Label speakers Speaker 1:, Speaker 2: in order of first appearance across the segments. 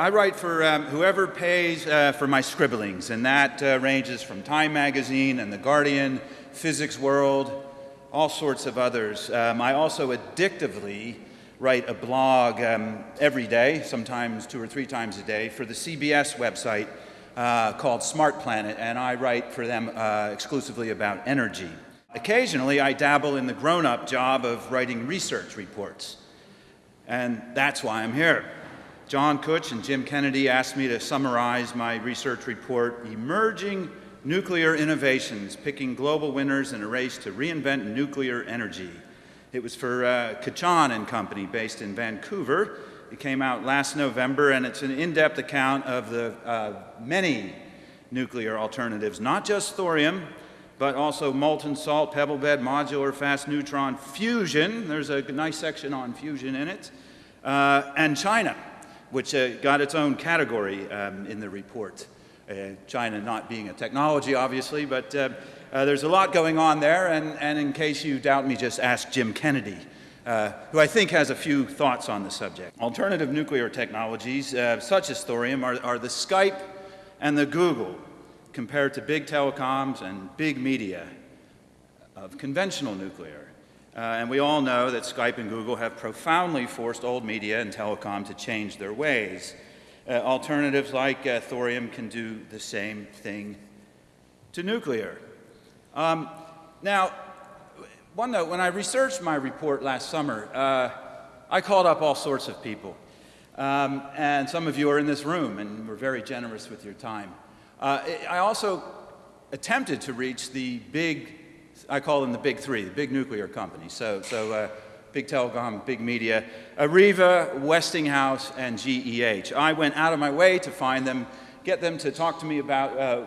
Speaker 1: I write for um, whoever pays uh, for my scribblings, and that uh, ranges from Time Magazine and The Guardian, Physics World, all sorts of others. Um, I also addictively write a blog um, every day, sometimes two or three times a day, for the CBS website uh, called Smart Planet, and I write for them uh, exclusively about energy. Occasionally, I dabble in the grown up job of writing research reports, and that's why I'm here. John Kutsch and Jim Kennedy asked me to summarize my research report, Emerging Nuclear Innovations, Picking Global Winners in a Race to Reinvent Nuclear Energy. It was for uh, Kachan and Company, based in Vancouver. It came out last November, and it's an in-depth account of the uh, many nuclear alternatives, not just thorium, but also molten salt, pebble bed, modular, fast neutron, fusion. There's a nice section on fusion in it. Uh, and China, which uh, got its own category um, in the report. Uh, China not being a technology, obviously, but uh, uh, there's a lot going on there, and, and in case you doubt me, just ask Jim Kennedy, uh, who I think has a few thoughts on the subject. Alternative nuclear technologies, uh, such as thorium, are, are the Skype and the Google compared to big telecoms and big media of conventional nuclear. Uh, and we all know that Skype and Google have profoundly forced old media and telecom to change their ways. Uh, alternatives like uh, thorium can do the same thing to nuclear. Um, now, one note, when I researched my report last summer, uh, I called up all sorts of people. Um, and some of you are in this room and were very generous with your time. Uh, I also attempted to reach the big, I call them the big three, the big nuclear companies. So, so uh, big telecom, big media, Areva, Westinghouse, and GEH. I went out of my way to find them get them to talk to me about uh,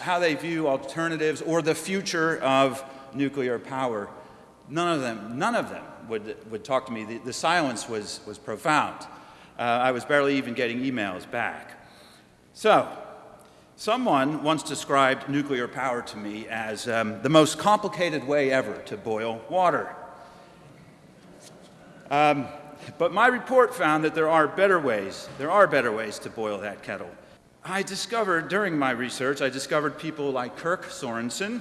Speaker 1: how they view alternatives or the future of nuclear power. None of them, none of them would, would talk to me. The, the silence was, was profound. Uh, I was barely even getting emails back. So, someone once described nuclear power to me as um, the most complicated way ever to boil water. Um, but my report found that there are better ways. There are better ways to boil that kettle. I discovered during my research, I discovered people like Kirk Sorensen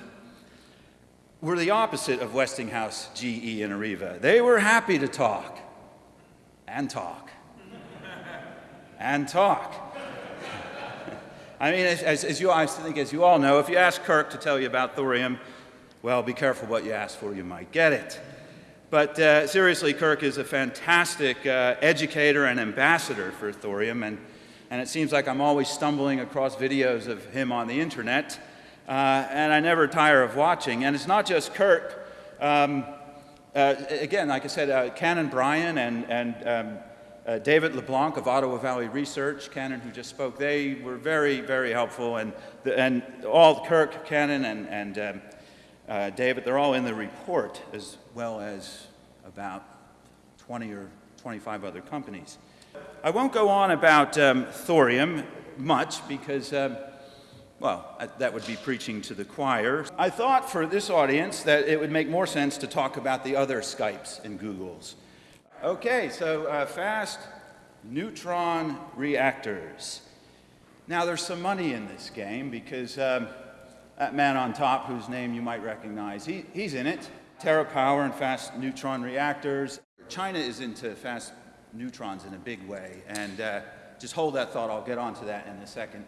Speaker 1: were the opposite of Westinghouse, GE, and Areva. They were happy to talk and talk and talk. I mean, as, as, you, I think as you all know, if you ask Kirk to tell you about thorium, well, be careful what you ask for, you might get it. But uh, seriously, Kirk is a fantastic uh, educator and ambassador for thorium, and and it seems like I'm always stumbling across videos of him on the internet, uh, and I never tire of watching. And it's not just Kirk. Um, uh, again, like I said, uh, Canon Bryan and, and um, uh, David LeBlanc of Ottawa Valley Research, Canon who just spoke, they were very, very helpful. And, the, and all Kirk, Canon, and, and um, uh, David, they're all in the report, as well as about 20 or 25 other companies. I won't go on about um, thorium much because, um, well, that would be preaching to the choir. I thought for this audience that it would make more sense to talk about the other Skypes and Googles. Okay, so uh, fast neutron reactors. Now, there's some money in this game because um, that man on top, whose name you might recognize, he, he's in it. TerraPower and fast neutron reactors. China is into fast neutrons in a big way. And uh, just hold that thought. I'll get onto that in a second.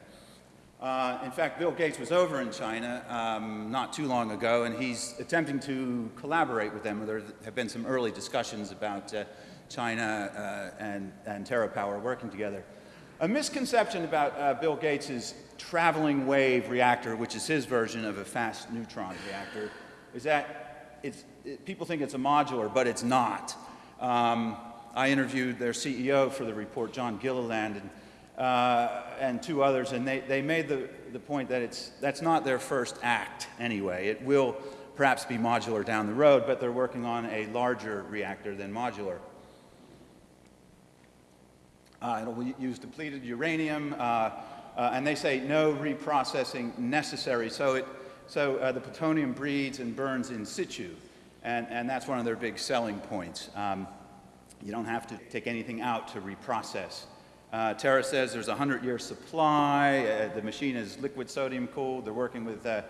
Speaker 1: Uh, in fact, Bill Gates was over in China um, not too long ago, and he's attempting to collaborate with them. There have been some early discussions about uh, China uh, and, and TerraPower working together. A misconception about uh, Bill Gates' traveling wave reactor, which is his version of a fast neutron reactor, is that it's, it, people think it's a modular, but it's not. Um, I interviewed their CEO for the report, John Gilliland, and, uh, and two others, and they, they made the, the point that it's, that's not their first act anyway. It will perhaps be modular down the road, but they're working on a larger reactor than modular. Uh, it'll use depleted uranium, uh, uh, and they say no reprocessing necessary. So, it, so uh, the plutonium breeds and burns in situ, and, and that's one of their big selling points. Um, you don't have to take anything out to reprocess. Uh, Terra says there's a 100-year supply. Uh, the machine is liquid sodium cooled. They're working with uh,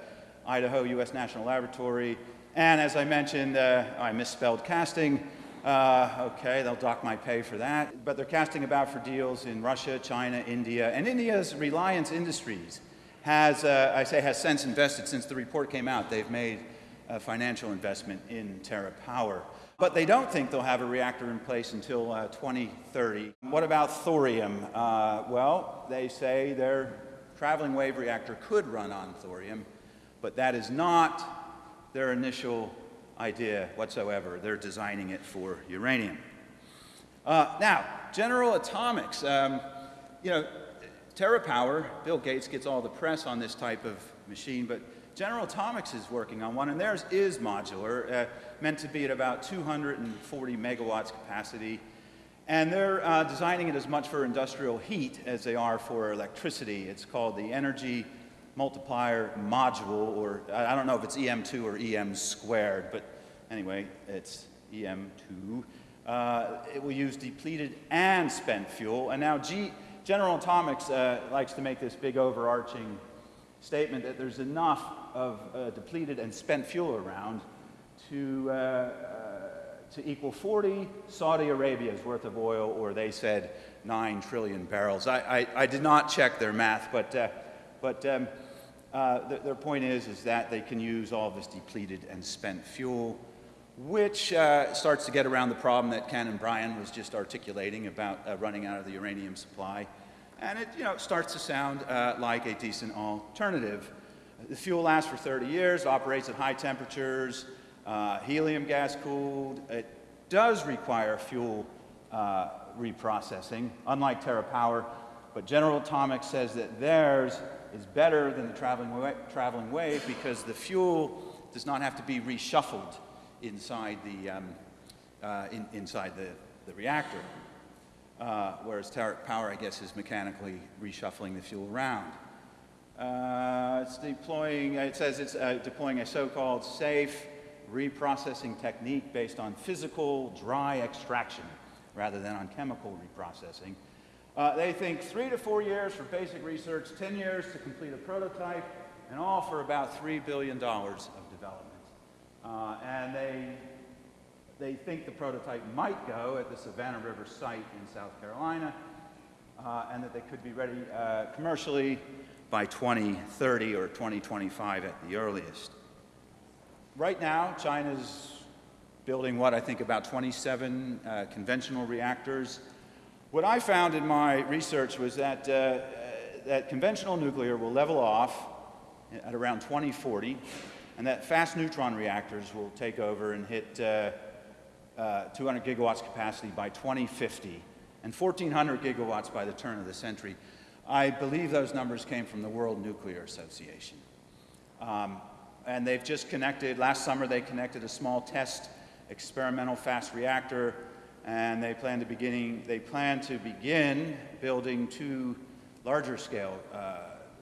Speaker 1: Idaho U.S. National Laboratory. And as I mentioned, uh, I misspelled casting. Uh, okay, they'll dock my pay for that. But they're casting about for deals in Russia, China, India. And India's Reliance Industries has, uh, I say, has since invested since the report came out. They've made a financial investment in Terra Power. But they don't think they'll have a reactor in place until uh, 2030. What about thorium? Uh, well, they say their traveling wave reactor could run on thorium, but that is not their initial idea whatsoever. They're designing it for uranium. Uh, now, General Atomics. Um, you know, TerraPower, Bill Gates gets all the press on this type of machine, but General Atomics is working on one, and theirs is modular, uh, meant to be at about 240 megawatts capacity. And they're uh, designing it as much for industrial heat as they are for electricity. It's called the Energy Multiplier Module, or I don't know if it's EM2 or EM squared, but anyway, it's EM2. Uh, it will use depleted and spent fuel. And now G General Atomics uh, likes to make this big overarching statement that there's enough of uh, depleted and spent fuel around to, uh, uh, to equal 40 Saudi Arabia's worth of oil, or they said 9 trillion barrels. I, I, I did not check their math, but, uh, but um, uh, th their point is, is that they can use all this depleted and spent fuel, which uh, starts to get around the problem that Canon Bryan was just articulating about running out of the uranium supply. And it you know, starts to sound like a decent alternative. The fuel lasts for 30 years, operates at high temperatures, uh, helium gas cooled. It does require fuel uh, reprocessing, unlike TerraPower, but General Atomics says that theirs is better than the traveling, wa traveling wave because the fuel does not have to be reshuffled inside the, um, uh, in, inside the, the reactor. Uh, whereas power, I guess, is mechanically reshuffling the fuel around. Uh, it's deploying, it says it's uh, deploying a so-called safe reprocessing technique based on physical dry extraction rather than on chemical reprocessing. Uh, they think three to four years for basic research, 10 years to complete a prototype, and all for about $3 billion of development. Uh, and they, they think the prototype might go at the Savannah River site in South Carolina, uh, and that they could be ready uh, commercially by 2030 or 2025 at the earliest. Right now, China's building what I think about 27 uh, conventional reactors. What I found in my research was that, uh, that conventional nuclear will level off at around 2040, and that fast neutron reactors will take over and hit uh, uh 200 gigawatts capacity by 2050, and 1,400 gigawatts by the turn of the century. I believe those numbers came from the World Nuclear Association. Um, and they've just connected, last summer they connected a small test experimental fast reactor, and they plan to, beginning, they plan to begin building two larger scale uh,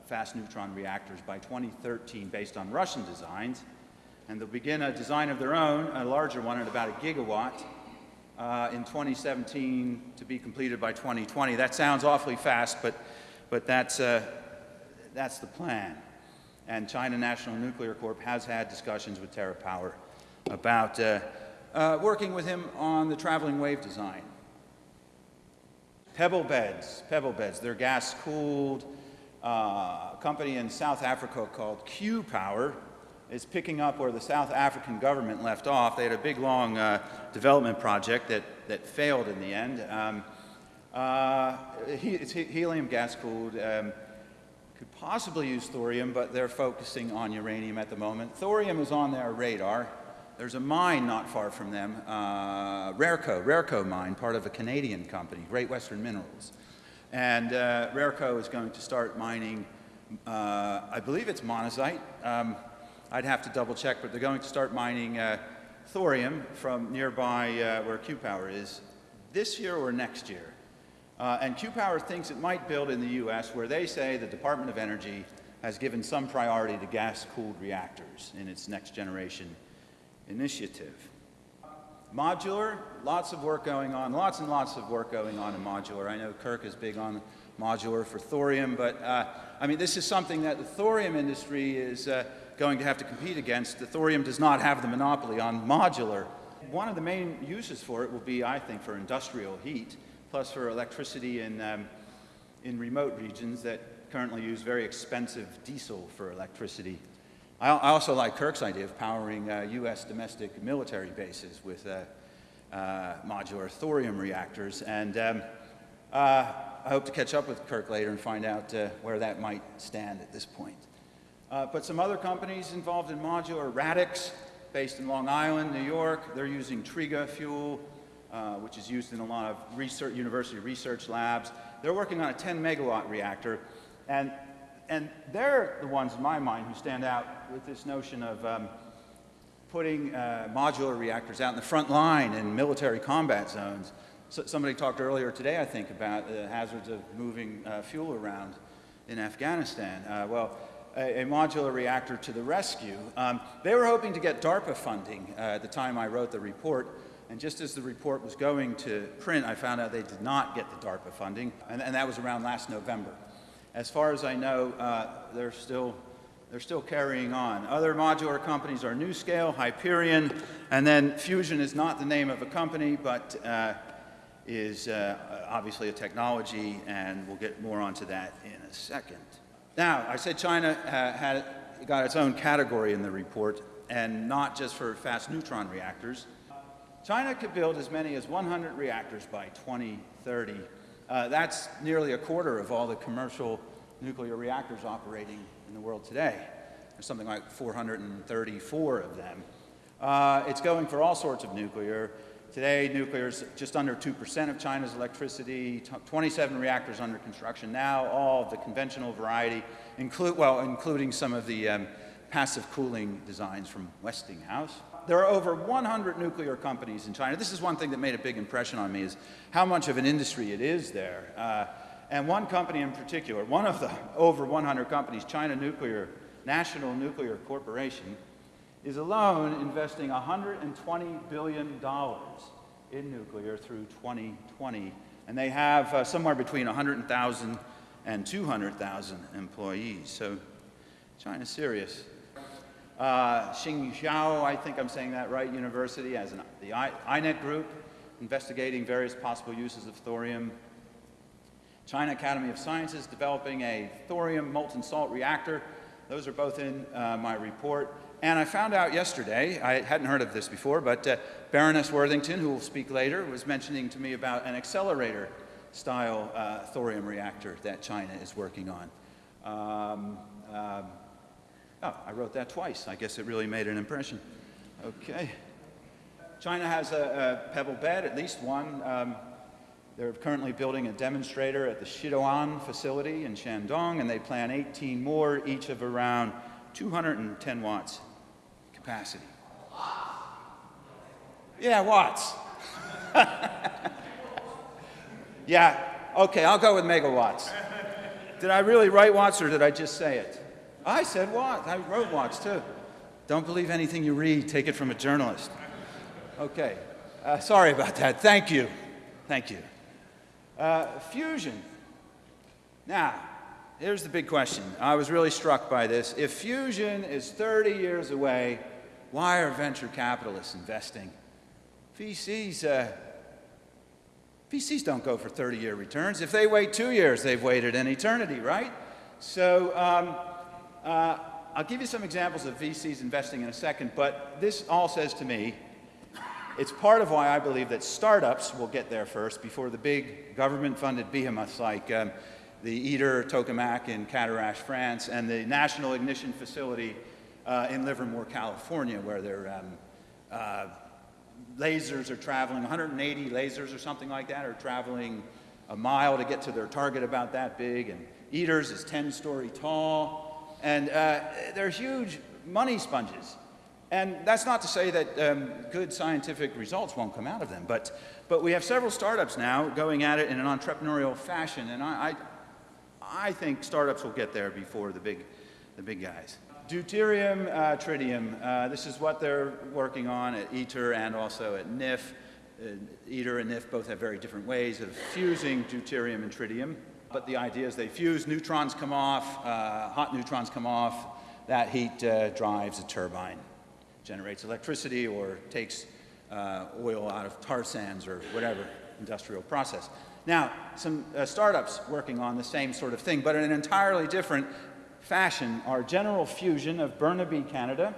Speaker 1: fast neutron reactors by 2013 based on Russian designs. And they'll begin a design of their own, a larger one at about a gigawatt, uh, in 2017 to be completed by 2020. That sounds awfully fast, but, but that's, uh, that's the plan and China National Nuclear Corp has had discussions with TerraPower about uh, uh, working with him on the traveling wave design. Pebble beds, pebble beds, they're gas cooled. Uh, company in South Africa called Q Power is picking up where the South African government left off. They had a big, long uh, development project that, that failed in the end. Um, uh, it's helium gas cooled. Um, could possibly use thorium, but they're focusing on uranium at the moment. Thorium is on their radar. There's a mine not far from them, uh, Rareco, Rareco mine, part of a Canadian company, Great Western Minerals. And uh, Rareco is going to start mining, uh, I believe it's monazite. Um, I'd have to double check, but they're going to start mining uh, thorium from nearby uh, where Q-Power is this year or next year. Uh, and Q-Power thinks it might build in the U.S. where they say the Department of Energy has given some priority to gas-cooled reactors in its next generation initiative. Modular, lots of work going on, lots and lots of work going on in modular. I know Kirk is big on modular for thorium, but uh, I mean, this is something that the thorium industry is uh, going to have to compete against. The thorium does not have the monopoly on modular. One of the main uses for it will be, I think, for industrial heat, plus for electricity in, um, in remote regions that currently use very expensive diesel for electricity. I, I also like Kirk's idea of powering uh, U.S. domestic military bases with uh, uh, modular thorium reactors. And um, uh, I hope to catch up with Kirk later and find out uh, where that might stand at this point. Uh, but some other companies involved in modular, Radix, based in Long Island, New York, they're using Triga fuel, which is used in a lot of research, university research labs. They're working on a 10 megawatt reactor and, and they're the ones in my mind who stand out with this notion of um, putting uh, modular reactors out in the front line in military combat zones. So somebody talked earlier today, I think, about the hazards of moving uh, fuel around in Afghanistan. Uh, well, a, a, modular reactor to the rescue. Um, they were hoping to get DARPA funding uh, at the time I wrote the report. And just as the report was going to print, I found out they did not get the DARPA funding, and, and that was around last November. As far as I know, uh, they're, still, they're still carrying on. Other modular companies are NuScale, Hyperion, and then Fusion is not the name of a company, but uh, is uh, obviously a technology, and we'll get more onto that in a second. Now, I said China uh, had got its own category in the report, and not just for fast neutron reactors. China could build as many as 100 reactors by 2030 uh, that's nearly a quarter of all the commercial nuclear reactors operating in the world today. There's something like 434 of them. Uh, it's going for all sorts of nuclear. Today, nuclear is just under 2% of China's electricity, 27 reactors under construction now, all of the conventional variety, include, well, including some of the um, passive cooling designs from Westinghouse there are over 100 nuclear companies in China. This is one thing that made a big impression on me is how much of an industry it is there. Uh, and one company in particular, one of the over 100 companies, China Nuclear, National Nuclear Corporation, is alone investing $120 billion in nuclear through 2020. And they have uh, somewhere between 100,000 and 200,000 employees. So China's serious. Uh, Tsinghua, I think I'm saying that right, University, as an, the I, INET group, investigating various possible uses of thorium. China Academy of Sciences developing a thorium molten salt reactor. Those are both in uh, my report. And I found out yesterday, I hadn't heard of this before, but uh, Baroness Worthington, who will speak later, was mentioning to me about an accelerator style uh, thorium reactor that China is working on. Um, um, Oh, I wrote that twice. I guess it really made an impression. Okay. China has a, a pebble bed, at least one. Um, they're currently building a demonstrator at the Shidaowan facility in Shandong, and they plan 18 more, each of around 210 watts capacity. Yeah, watts. yeah, okay, I'll go with megawatts. Did I really write watts or did I just say it? I said watts. I wrote watts too. Don't believe anything you read. Take it from a journalist. Okay. Uh, sorry about that. Thank you. Thank you. Uh, fusion. Now, here's the big question. I was really struck by this. If fusion is 30 years away, why are venture capitalists investing? VCs, uh, VCs don't go for 30 year returns. If they wait two years, they've waited an eternity, right? So, um, uh, I'll give you some examples of VCs investing in a second, but this all says to me, it's part of why I believe that startups will get there first before the big government-funded behemoths like um, the ITER tokamak in Cadarache, France, and the National Ignition Facility uh, in Livermore, California, where their um, uh, lasers are traveling, 180 lasers or something like that are traveling a mile to get to their target about that big, and ITER's is 10-story tall, and uh, they're huge money sponges. And that's not to say that um, good scientific results won't come out of them, but, but we have several startups now going at it in an entrepreneurial fashion, and I, I, I think startups will get there before the big, the big guys. Deuterium, uh, tritium. Uh, this is what they're working on at ITER and also at NIF. Uh, ITER and NIF both have very different ways of fusing deuterium and tritium. But the idea is they fuse, neutrons come off, uh, hot neutrons come off, that heat uh, drives a turbine, generates electricity or takes uh, oil out of tar sands or whatever industrial process. Now, some uh, startups working on the same sort of thing, but in an entirely different fashion, our General Fusion of Burnaby, Canada.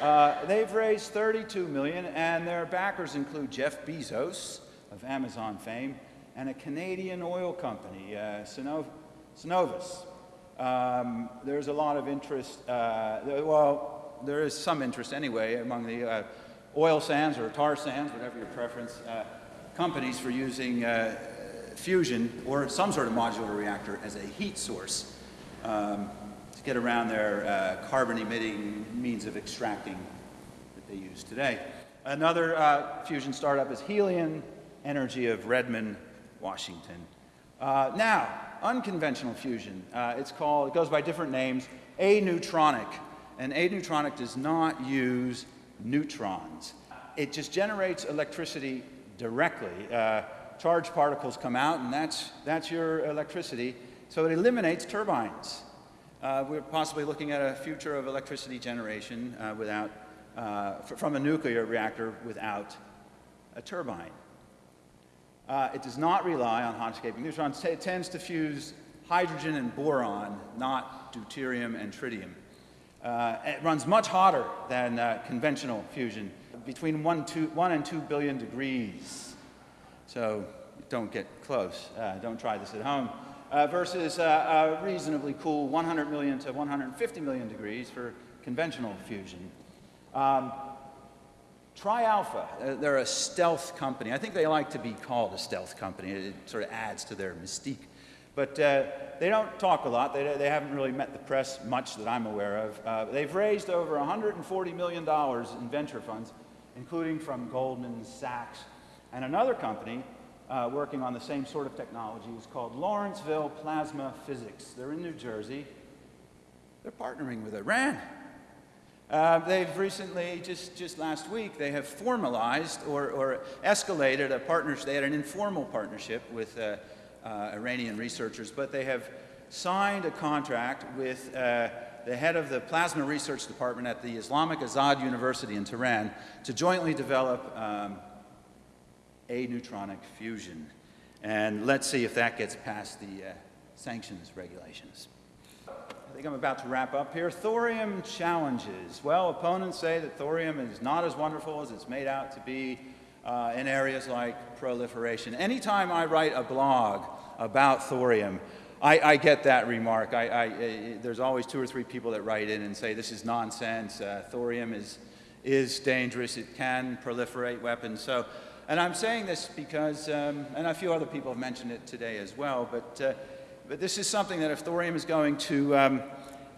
Speaker 1: Uh, they've raised 32 million, and their backers include Jeff Bezos of Amazon fame and a Canadian oil company, uh, Cenovus. Um, there's a lot of interest, uh, well, there is some interest anyway among the uh, oil sands or tar sands, whatever your preference, uh, companies for using uh, fusion or some sort of modular reactor as a heat source um, get around their uh, carbon-emitting means of extracting that they use today. Another uh, fusion startup is Helion Energy of Redmond, Washington. Uh, now, unconventional fusion. Uh, it's called, it goes by different names, aneutronic. And aneutronic does not use neutrons. It just generates electricity directly. Uh, charged particles come out, and that's, that's your electricity. So it eliminates turbines. Uh, we're possibly looking at a future of electricity generation uh, without, uh, from a nuclear reactor without a turbine. Uh, it does not rely on hot escaping neutrons. It tends to fuse hydrogen and boron, not deuterium and tritium. Uh, it runs much hotter than uh, conventional fusion, between one, two, one and two billion degrees. So don't get close. Don't try this at home. Uh, versus uh, reasonably cool 100 million to 150 million degrees for conventional fusion. Um, TriAlpha, uh, they're a stealth company. I think they like to be called a stealth company. It sort of adds to their mystique. But uh, they don't talk a lot. They, they haven't really met the press much that I'm aware of. Uh, they've raised over $140 million in venture funds, including from Goldman Sachs. And another company uh, working on the same sort of technology is called Lawrenceville Plasma Physics. They're in New Jersey. They're partnering with Iran. Uh, they've recently, just, just last week, they have formalized or, or escalated a partnership. They had an informal partnership with uh, uh, Iranian researchers, but they have signed a contract with uh, the head of the Plasma Research Department at the Islamic Azad University in Tehran to jointly develop um, aneutronic fusion. And let's see if that gets past the uh, sanctions regulations. I think I'm about to wrap up here. Thorium challenges. Well, opponents say that thorium is not as wonderful as it's made out to be uh, in areas like proliferation. Anytime I write a blog about thorium, I, I get that remark. I, I, there's always two or three people that write in and say this is nonsense. Uh, thorium is, is dangerous. It can proliferate weapons. So, and I'm saying this because, um, and a few other people have mentioned it today as well, but uh, but this is something that if thorium is going to, um,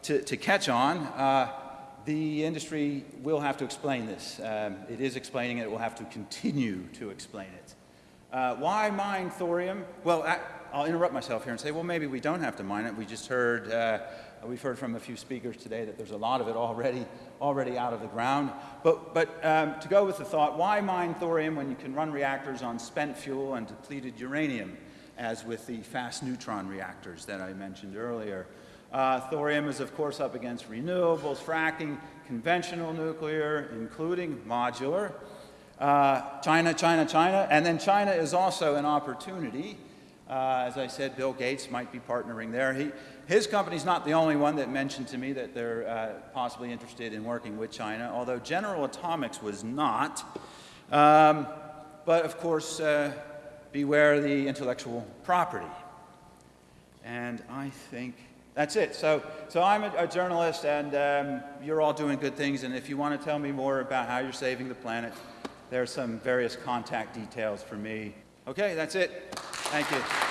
Speaker 1: to, to, catch on, uh, the industry will have to explain this. Um, it is explaining it. It will have to continue to explain it. Uh, why mine thorium? Well, I, will interrupt myself here and say, well, maybe we don't have to mine it. We just heard, uh, we've heard from a few speakers today that there's a lot of it already, already out of the ground. But, but um, to go with the thought, why mine thorium when you can run reactors on spent fuel and depleted uranium? as with the fast neutron reactors that I mentioned earlier. Uh, thorium is, of course, up against renewables, fracking, conventional nuclear, including modular. Uh, China, China, China. And then China is also an opportunity. Uh, as I said, Bill Gates might be partnering there. He, his company's not the only one that mentioned to me that they're uh, possibly interested in working with China, although General Atomics was not. Um, but of course, uh, beware the intellectual property. And I think that's it. So, so I'm a, a journalist, and um, you're all doing good things. And if you want to tell me more about how you're saving the planet, there are some various contact details for me. Okay, that's it. Thank you.